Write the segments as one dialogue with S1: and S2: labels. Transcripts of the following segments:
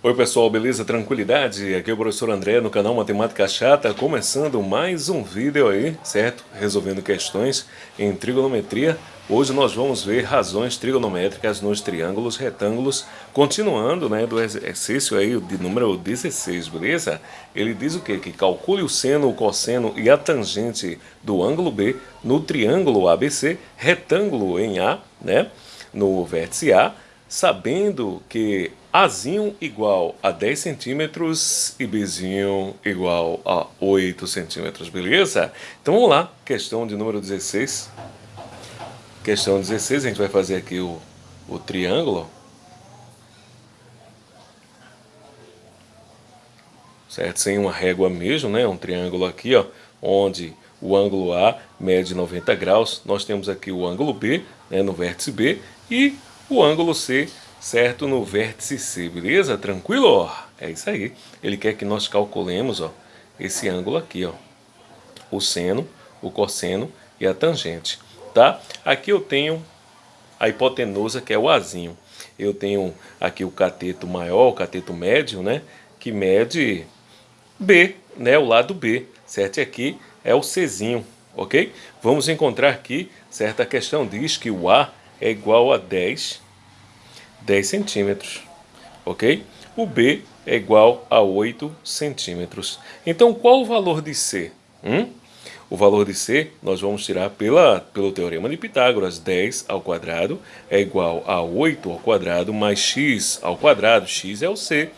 S1: Oi pessoal, beleza? Tranquilidade? Aqui é o professor André no canal Matemática Chata, começando mais um vídeo aí, certo? Resolvendo questões em trigonometria. Hoje nós vamos ver razões trigonométricas nos triângulos retângulos, continuando né, do exercício aí de número 16, beleza? Ele diz o quê? Que calcule o seno, o cosseno e a tangente do ângulo B no triângulo ABC, retângulo em A, né? No vértice A, sabendo que Azinho igual a 10 centímetros e Bzinho igual a 8 centímetros, beleza? Então vamos lá, questão de número 16. Questão 16, a gente vai fazer aqui o, o triângulo. Certo? Sem uma régua mesmo, né? Um triângulo aqui, ó, onde o ângulo A mede 90 graus. Nós temos aqui o ângulo B, né, no vértice B, e o ângulo C certo? No vértice C, beleza? Tranquilo? É isso aí. Ele quer que nós calculemos ó, esse ângulo aqui, ó. O seno, o cosseno e a tangente, tá? Aqui eu tenho a hipotenusa, que é o Azinho. Eu tenho aqui o cateto maior, o cateto médio, né? Que mede B, né? O lado B, certo? E aqui é o Czinho, ok? Vamos encontrar aqui, certa questão diz que o A é igual a 10 10 centímetros, ok? O B é igual a 8 centímetros. Então, qual o valor de C? Hum? O valor de C nós vamos tirar pela, pelo Teorema de Pitágoras. 10 ao quadrado é igual a 8 ao quadrado mais x ao quadrado. x é o C,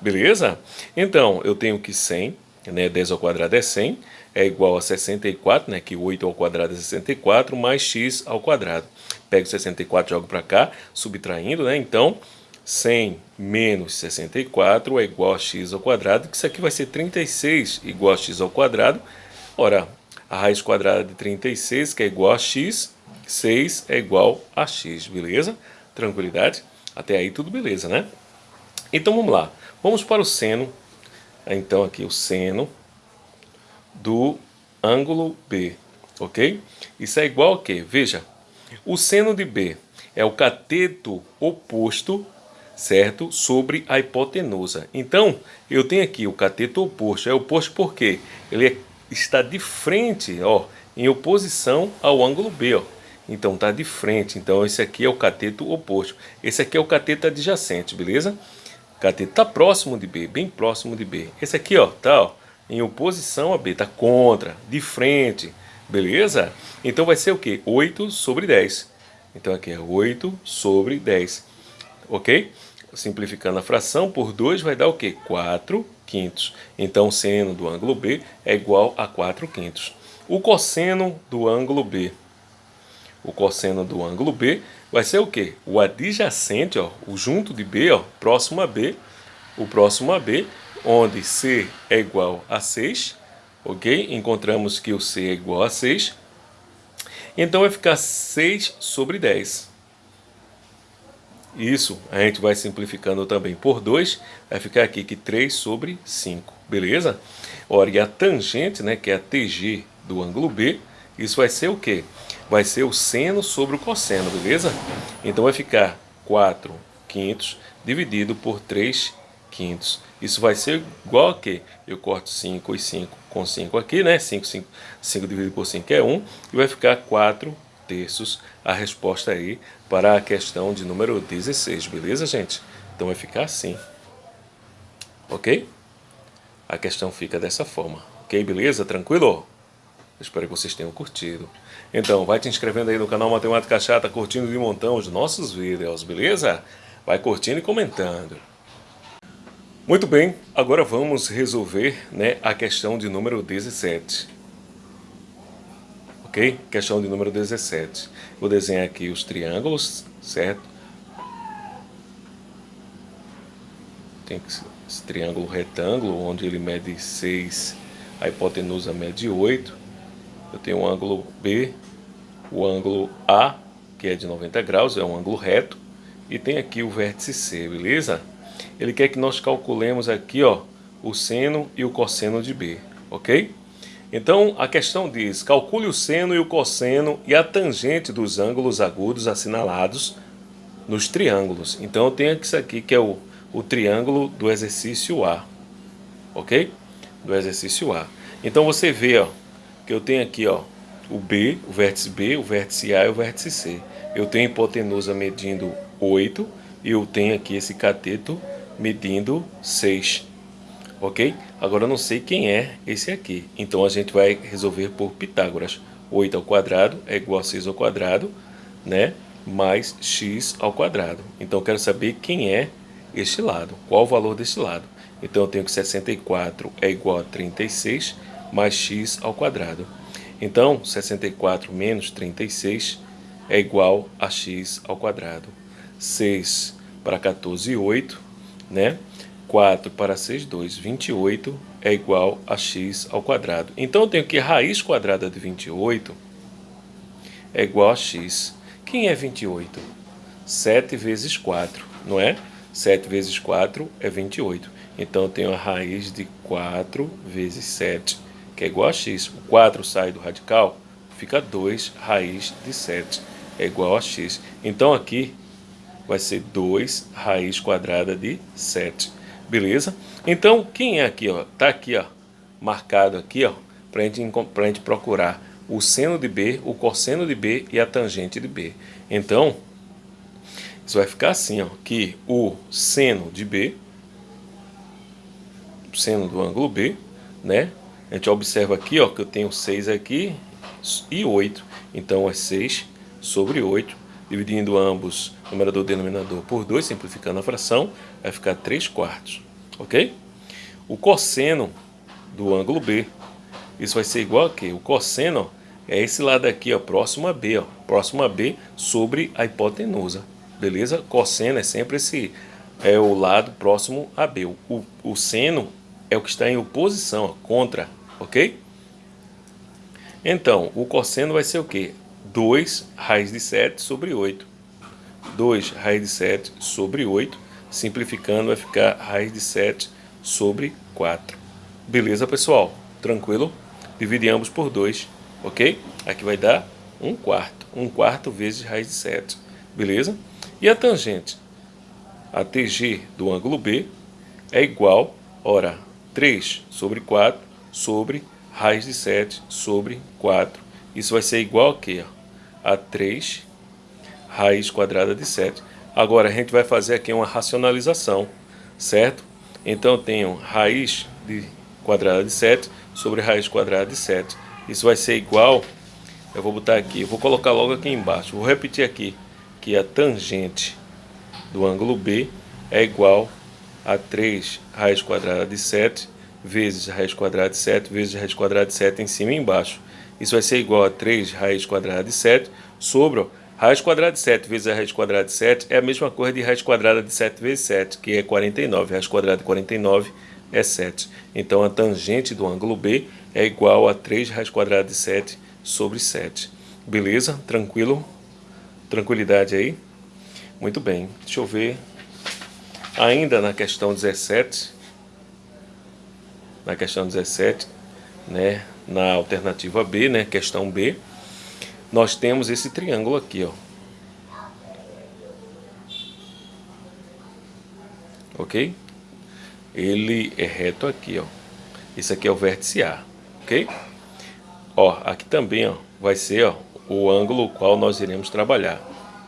S1: beleza? Então, eu tenho que 100, né, 10 ao quadrado é 100, é igual a 64, né, que 8 ao quadrado é 64, mais x ao quadrado pego 64 e jogo para cá, subtraindo, né? Então, 100 menos 64 é igual a x ao quadrado, que isso aqui vai ser 36 igual a x ao quadrado. Ora, a raiz quadrada de 36, que é igual a x, 6 é igual a x, beleza? Tranquilidade? Até aí tudo beleza, né? Então vamos lá, vamos para o seno, então aqui o seno do ângulo B, ok? Isso é igual a quê? Veja, o seno de B é o cateto oposto, certo? Sobre a hipotenusa. Então, eu tenho aqui o cateto oposto. É oposto porque ele é, está de frente, ó, em oposição ao ângulo B, ó. Então, está de frente. Então, esse aqui é o cateto oposto. Esse aqui é o cateto adjacente, beleza? Cateto está próximo de B, bem próximo de B. Esse aqui, ó, tá, ó, em oposição a B, está contra, de frente. Beleza? Então vai ser o quê? 8 sobre 10. Então aqui é 8 sobre 10. Ok? Simplificando a fração por 2 vai dar o quê? 4 quintos. Então o seno do ângulo B é igual a 4 quintos. O cosseno do ângulo B. O cosseno do ângulo B vai ser o quê? O adjacente, ó, o junto de B, ó, próximo a B, o próximo a B, onde C é igual a 6 ok? Encontramos que o C é igual a 6. Então vai ficar 6 sobre 10. Isso a gente vai simplificando também por 2, vai ficar aqui que 3 sobre 5, beleza? Ora, e a tangente, né, que é a TG do ângulo B, isso vai ser o quê? Vai ser o seno sobre o cosseno, beleza? Então vai ficar 4 quintos dividido por 3 quintos. Isso vai ser igual a quê? Eu corto 5 e 5 com 5 aqui, né? 5, 5, 5 dividido por 5 é 1. E vai ficar 4 terços a resposta aí para a questão de número 16, beleza, gente? Então vai ficar assim. Ok? A questão fica dessa forma. Ok, beleza? Tranquilo? Espero que vocês tenham curtido. Então, vai te inscrevendo aí no canal Matemática Chata, curtindo de montão os nossos vídeos, beleza? Vai curtindo e comentando. Muito bem, agora vamos resolver né, a questão de número 17. Ok? Questão de número 17. Vou desenhar aqui os triângulos, certo? Tem esse triângulo retângulo, onde ele mede 6, a hipotenusa mede 8. Eu tenho o um ângulo B, o ângulo A, que é de 90 graus, é um ângulo reto. E tem aqui o vértice C, beleza? Ele quer que nós calculemos aqui ó, o seno e o cosseno de B, ok? Então a questão diz, calcule o seno e o cosseno e a tangente dos ângulos agudos assinalados nos triângulos. Então eu tenho isso aqui que é o, o triângulo do exercício A, ok? Do exercício A. Então você vê, ó, que eu tenho aqui, ó, o B, o vértice B, o vértice A e o vértice C. Eu tenho hipotenusa medindo 8 e eu tenho aqui esse cateto medindo 6. Ok? Agora eu não sei quem é esse aqui. Então a gente vai resolver por Pitágoras. 8 ao quadrado é igual a 6 ao quadrado, né? Mais x ao quadrado. Então eu quero saber quem é este lado. Qual o valor deste lado. Então eu tenho que 64 é igual a 36 mais x ao quadrado. Então 64 menos 36 é igual a x ao quadrado. 6 para 14, 8, né? 4 para 6, 2, 28 é igual a x ao quadrado. Então eu tenho que raiz quadrada de 28 é igual a x. Quem é 28? 7 vezes 4, não é? 7 vezes 4 é 28. Então eu tenho a raiz de 4 vezes 7, que é igual a x. O 4 sai do radical, fica 2 raiz de 7 é igual a x. Então aqui vai ser 2 raiz quadrada de 7. Beleza? Então, quem é aqui, ó? Tá aqui, ó, marcado aqui, ó, pra gente, procurar o seno de B, o cosseno de B e a tangente de B. Então, isso vai ficar assim, ó, que o seno de B, seno do ângulo B, né? A gente observa aqui, ó, que eu tenho 6 aqui e 8. Então, é 6 sobre 8, dividindo ambos, numerador e denominador, por 2, simplificando a fração, vai ficar 3 quartos, ok? O cosseno do ângulo B, isso vai ser igual a quê? O cosseno é esse lado aqui, ó, próximo a B, ó, próximo a B sobre a hipotenusa, beleza? Cosseno é sempre esse, é o lado próximo a B. O, o seno é o que está em oposição, ó, contra, ok? Então, o cosseno vai ser o quê? 2 raiz de 7 sobre 8. 2 raiz de 7 sobre 8. Simplificando vai ficar raiz de 7 sobre 4. Beleza, pessoal? Tranquilo? Divide ambos por 2, ok? Aqui vai dar 1 quarto. 1 quarto vezes raiz de 7. Beleza? E a tangente? A TG do ângulo B é igual, ora, 3 sobre 4 sobre raiz de 7 sobre 4. Isso vai ser igual a quê? a 3 raiz quadrada de 7. Agora a gente vai fazer aqui uma racionalização, certo? Então eu tenho raiz de quadrada de 7 sobre raiz quadrada de 7. Isso vai ser igual, eu vou botar aqui, vou colocar logo aqui embaixo. Vou repetir aqui que a tangente do ângulo B é igual a 3 raiz quadrada de 7 vezes raiz quadrada de 7 vezes raiz quadrada de 7 em cima e embaixo. Isso vai ser igual a 3 raiz quadrada de 7 sobre raiz quadrada de 7 vezes a raiz quadrada de 7 é a mesma coisa de raiz quadrada de 7 vezes 7, que é 49. Raiz quadrada de 49 é 7. Então a tangente do ângulo B é igual a 3 raiz quadrada de 7 sobre 7. Beleza? Tranquilo? Tranquilidade aí? Muito bem. Deixa eu ver. Ainda na questão 17, na questão 17, né, na alternativa B, né, questão B, nós temos esse triângulo aqui, ó. Ok? Ele é reto aqui, ó. Esse aqui é o vértice A, ok? Ó, aqui também, ó, vai ser, ó, o ângulo qual nós iremos trabalhar.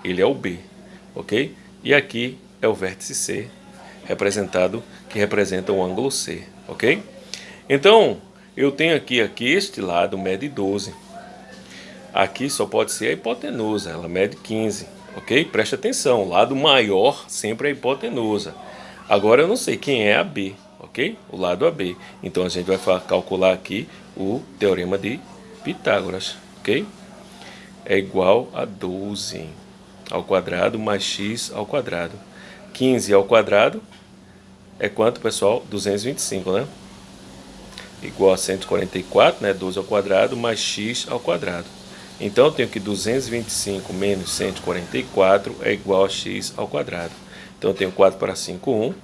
S1: Ele é o B, ok? E aqui é o vértice C, representado, que representa o ângulo C, ok? Então, eu tenho aqui, aqui este lado mede 12. Aqui só pode ser a hipotenusa, ela mede 15, ok? Preste atenção, o lado maior sempre é a hipotenusa. Agora eu não sei quem é a B, ok? O lado AB. Então a gente vai calcular aqui o teorema de Pitágoras, ok? É igual a 12 ao quadrado mais x ao quadrado. 15 ao quadrado é quanto, pessoal? 225, né? igual a 144, né, 12 ao quadrado, mais x ao quadrado. Então eu tenho que 225 menos 144 é igual a x ao quadrado. Então eu tenho 4 para 5, 1. Uh,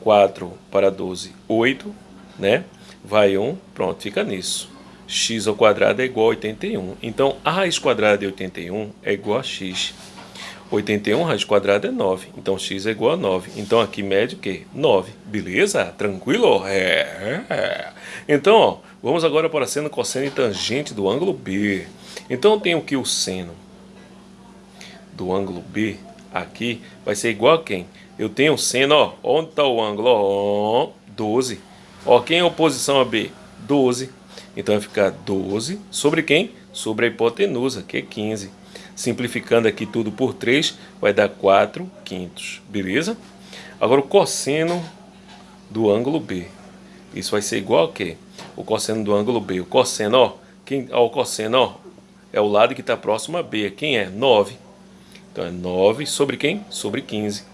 S1: 4 para 12, 8. Né? Vai 1, pronto, fica nisso. x ao quadrado é igual a 81. Então a raiz quadrada de 81 é igual a x. 81 raiz quadrada é 9, então x é igual a 9. Então aqui mede o quê? 9, beleza? Tranquilo? É. Então, ó, vamos agora para seno, cosseno e tangente do ângulo B. Então eu tenho que o seno do ângulo B aqui vai ser igual a quem? Eu tenho o seno, ó, onde está o ângulo? Ó, 12. Ó, quem é a oposição a B? 12. Então vai ficar 12 sobre quem? Sobre a hipotenusa, que é 15. Simplificando aqui tudo por 3, vai dar 4 quintos, beleza? Agora o cosseno do ângulo B. Isso vai ser igual a quê? O cosseno do ângulo B. O cosseno, ó, quem, ó, o cosseno, ó, é o lado que está próximo a B. Quem é? 9. Então é 9 sobre quem? Sobre 15.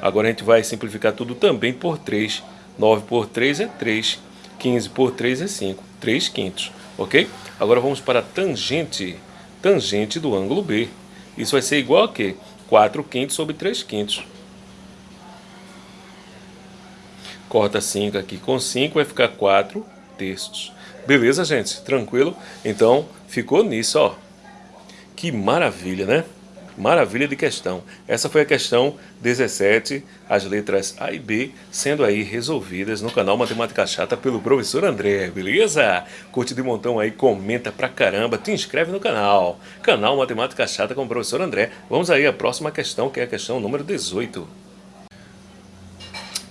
S1: Agora a gente vai simplificar tudo também por 3. 9 por 3 é 3. 15 por 3 é 5. 3 quintos, ok? Agora vamos para a tangente. Tangente do ângulo B. Isso vai ser igual a quê? 4 quintos sobre 3 quintos. Corta 5 aqui com 5, vai ficar 4 terços. Beleza, gente? Tranquilo? Então, ficou nisso, ó. Que maravilha, né? Maravilha de questão. Essa foi a questão 17, as letras A e B sendo aí resolvidas no canal Matemática Chata pelo professor André, beleza? Curte de montão aí, comenta pra caramba, te inscreve no canal. Canal Matemática Chata com o professor André. Vamos aí à próxima questão, que é a questão número 18.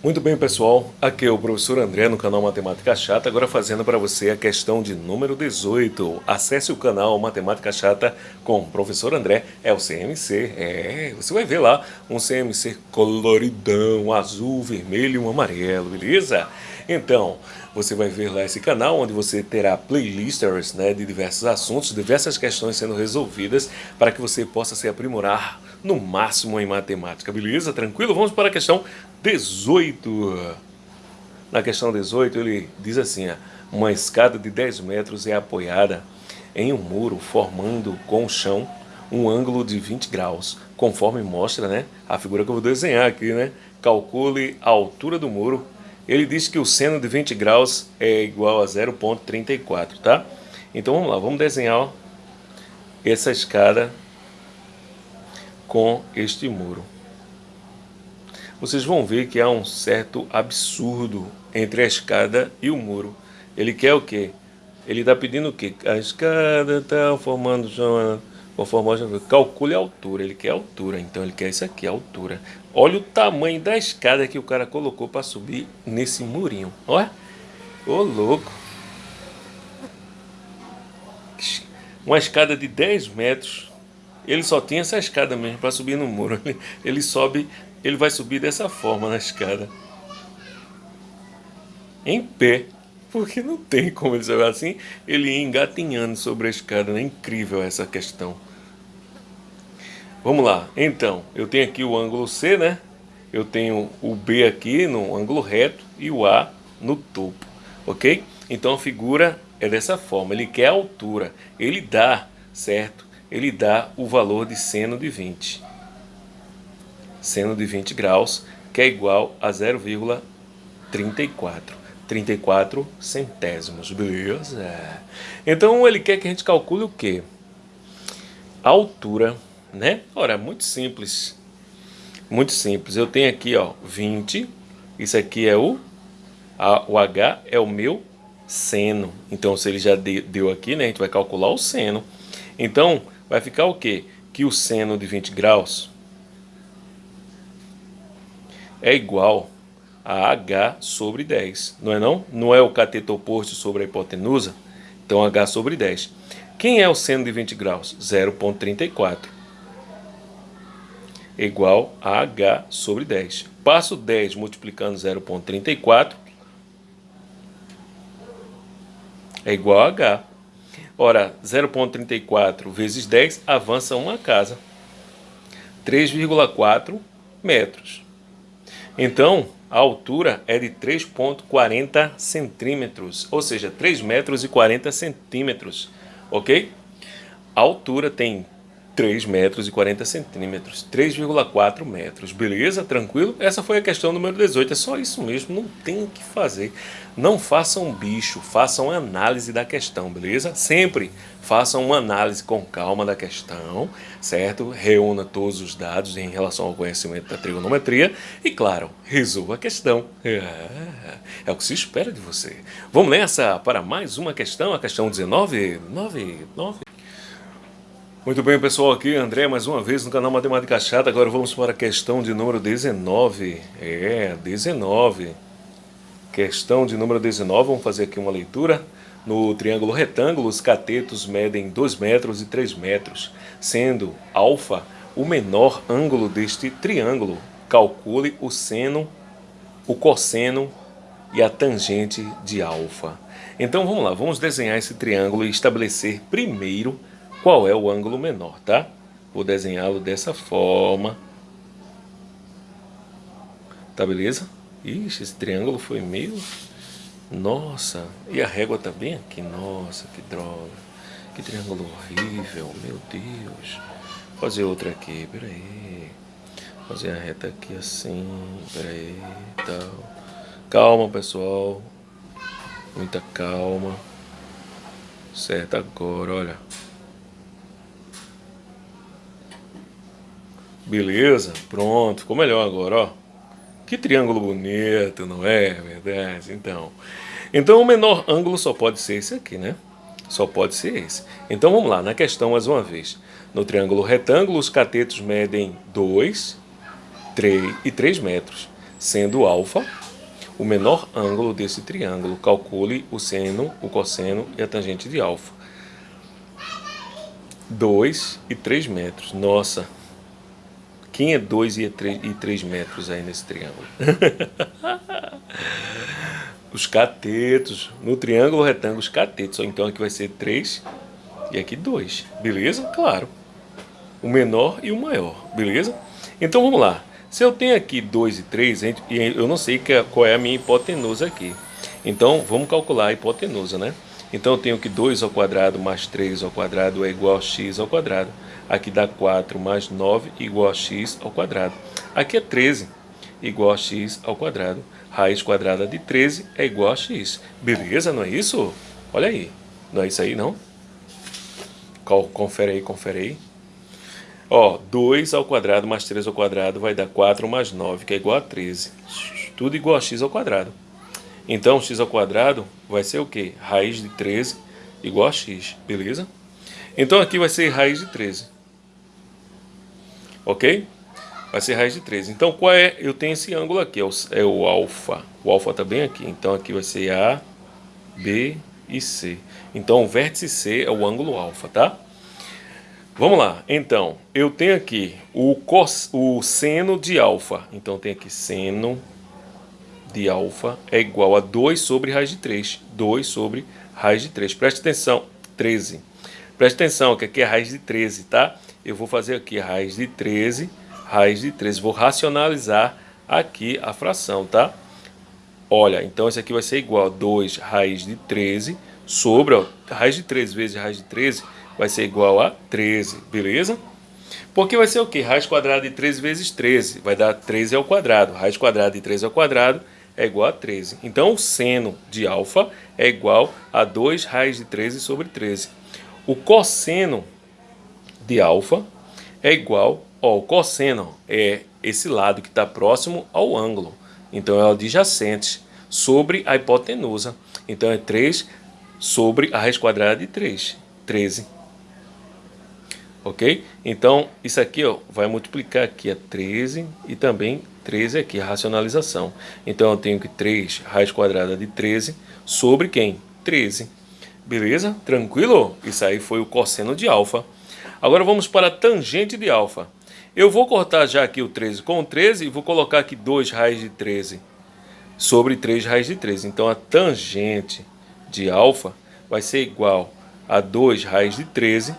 S1: Muito bem, pessoal. Aqui é o professor André no canal Matemática Chata, agora fazendo para você a questão de número 18. Acesse o canal Matemática Chata com o professor André, é o CMC. É, você vai ver lá um CMC coloridão, azul, vermelho e um amarelo, beleza? Então, você vai ver lá esse canal onde você terá playlisters né, de diversos assuntos, diversas questões sendo resolvidas para que você possa se aprimorar no máximo em matemática, beleza? Tranquilo? Vamos para a questão 18. Na questão 18 ele diz assim, uma escada de 10 metros é apoiada em um muro formando com o chão um ângulo de 20 graus, conforme mostra né, a figura que eu vou desenhar aqui, né? Calcule a altura do muro ele diz que o seno de 20 graus é igual a 0,34, tá? Então vamos lá, vamos desenhar ó, essa escada com este muro. Vocês vão ver que há um certo absurdo entre a escada e o muro. Ele quer o quê? Ele está pedindo o quê? A escada está formando calcule a altura. Ele quer a altura, então ele quer isso aqui, a altura. Olha o tamanho da escada que o cara colocou para subir nesse murinho. Olha. Ô, louco. Uma escada de 10 metros. Ele só tinha essa escada mesmo para subir no muro. Ele, ele sobe, ele vai subir dessa forma na escada. Em pé. Porque não tem como ele subir assim. Ele ia engatinhando sobre a escada. É incrível essa questão. Vamos lá, então, eu tenho aqui o ângulo C, né? Eu tenho o B aqui no ângulo reto e o A no topo, ok? Então a figura é dessa forma, ele quer a altura, ele dá, certo? Ele dá o valor de seno de 20. Seno de 20 graus, que é igual a 0,34. 34 centésimos, beleza? Então ele quer que a gente calcule o quê? A altura né? Ora, muito simples. Muito simples. Eu tenho aqui, ó, 20. Isso aqui é o a, o H é o meu seno. Então, se ele já de, deu aqui, né, a gente vai calcular o seno. Então, vai ficar o quê? Que o seno de 20 graus é igual a H sobre 10, não é não? Não é o cateto oposto sobre a hipotenusa? Então, H sobre 10. Quem é o seno de 20 graus? 0,34 igual a H sobre 10. Passo 10 multiplicando 0,34 é igual a H. Ora, 0,34 vezes 10 avança uma casa. 3,4 metros. Então, a altura é de 3,40 centímetros, ou seja, 3 metros e 40 centímetros, ok? A altura tem 3 metros e 40 centímetros, 3,4 metros, beleza? Tranquilo? Essa foi a questão número 18, é só isso mesmo, não tem o que fazer. Não façam bicho, façam análise da questão, beleza? Sempre façam uma análise com calma da questão, certo? Reúna todos os dados em relação ao conhecimento da trigonometria e, claro, resolva a questão. É, é o que se espera de você. Vamos nessa para mais uma questão, a questão 19? 9, 9. Muito bem, pessoal, aqui André mais uma vez no canal Matemática Chata. Agora vamos para a questão de número 19. É, 19. Questão de número 19, vamos fazer aqui uma leitura. No triângulo retângulo, os catetos medem 2 metros e 3 metros, sendo alfa o menor ângulo deste triângulo. Calcule o seno, o cosseno e a tangente de alfa. Então vamos lá, vamos desenhar esse triângulo e estabelecer primeiro qual é o ângulo menor, tá? Vou desenhá-lo dessa forma. Tá beleza? Ixi, esse triângulo foi meio... Nossa, e a régua tá bem aqui. Nossa, que droga. Que triângulo horrível, meu Deus. Vou fazer outra aqui, peraí. Fazer a reta aqui assim, peraí, tal. Calma, pessoal. Muita calma. Certo, agora, olha. Beleza, pronto, ficou melhor agora, ó. Que triângulo bonito, não é verdade? Então, então o menor ângulo só pode ser esse aqui, né? Só pode ser esse. Então vamos lá, na questão mais uma vez. No triângulo retângulo, os catetos medem 2, 3 e 3 metros, sendo alfa o menor ângulo desse triângulo. Calcule o seno, o cosseno e a tangente de alfa. 2 e 3 metros. Nossa, quem é 2 e 3 metros aí nesse triângulo? os catetos. No triângulo retângulo, os catetos. Então aqui vai ser 3 e aqui 2. Beleza? Claro. O menor e o maior. Beleza? Então vamos lá. Se eu tenho aqui 2 e 3, eu não sei é, qual é a minha hipotenusa aqui. Então vamos calcular a hipotenusa, né? Então eu tenho que 2 ao quadrado mais 3 ao quadrado é igual a x ao quadrado. Aqui dá 4 mais 9 igual a x ao quadrado. Aqui é 13 igual a x ao quadrado. Raiz quadrada de 13 é igual a x. Beleza, não é isso? Olha aí. Não é isso aí, não? Confere aí, confere aí. Ó, 2 ao quadrado mais 3 ao quadrado vai dar 4 mais 9, que é igual a 13. Tudo igual a x ao quadrado. Então, x ao quadrado vai ser o quê? Raiz de 13 igual a x, beleza? Então aqui vai ser raiz de 13 ok? Vai ser raiz de 13. Então, qual é? Eu tenho esse ângulo aqui, é o, é o alfa. O alfa está bem aqui. Então, aqui vai ser A, B e C. Então, o vértice C é o ângulo alfa, tá? Vamos lá. Então, eu tenho aqui o, cos, o seno de alfa. Então, tem aqui seno de alfa é igual a 2 sobre raiz de 3. 2 sobre raiz de 3. Preste atenção. 13. Preste atenção que aqui é raiz de 13, tá? eu vou fazer aqui raiz de 13, raiz de 13. Vou racionalizar aqui a fração, tá? Olha, então isso aqui vai ser igual a 2 raiz de 13 sobre, ó, raiz de 13 vezes raiz de 13 vai ser igual a 13, beleza? Porque vai ser o quê? Raiz quadrada de 13 vezes 13 vai dar 13 ao quadrado. Raiz quadrada de 13 ao quadrado é igual a 13. Então, o seno de alfa é igual a 2 raiz de 13 sobre 13. O cosseno de alfa é igual ao cosseno, é esse lado que está próximo ao ângulo. Então, é o adjacente sobre a hipotenusa. Então, é 3 sobre a raiz quadrada de 3, 13. Ok? Então, isso aqui ó, vai multiplicar aqui a 13 e também 13 aqui, a racionalização. Então, eu tenho que 3 raiz quadrada de 13 sobre quem? 13. Beleza? Tranquilo? Isso aí foi o cosseno de alfa. Agora vamos para a tangente de alfa. Eu vou cortar já aqui o 13 com o 13 e vou colocar aqui 2 raiz de 13 sobre 3 raiz de 13. Então a tangente de alfa vai ser igual a 2 raiz de 13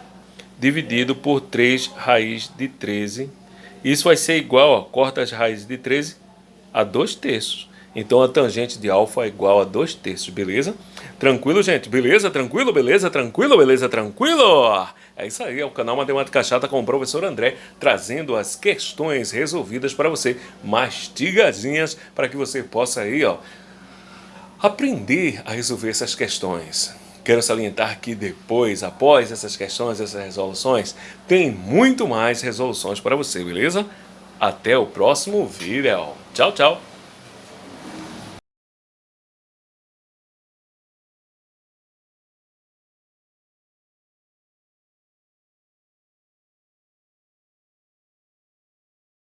S1: dividido por 3 raiz de 13. Isso vai ser igual, ó, corta as raízes de 13 a 2 terços. Então a tangente de alfa é igual a 2 terços, beleza? Tranquilo, gente? Beleza? Tranquilo? Beleza? Tranquilo? Beleza? Tranquilo? É isso aí, é o canal Matemática Chata com o professor André, trazendo as questões resolvidas para você, mastigadinhas, para que você possa aí, ó, aprender a resolver essas questões. Quero salientar que depois, após essas questões, essas resoluções, tem muito mais resoluções para você, beleza? Até o próximo vídeo. Tchau, tchau!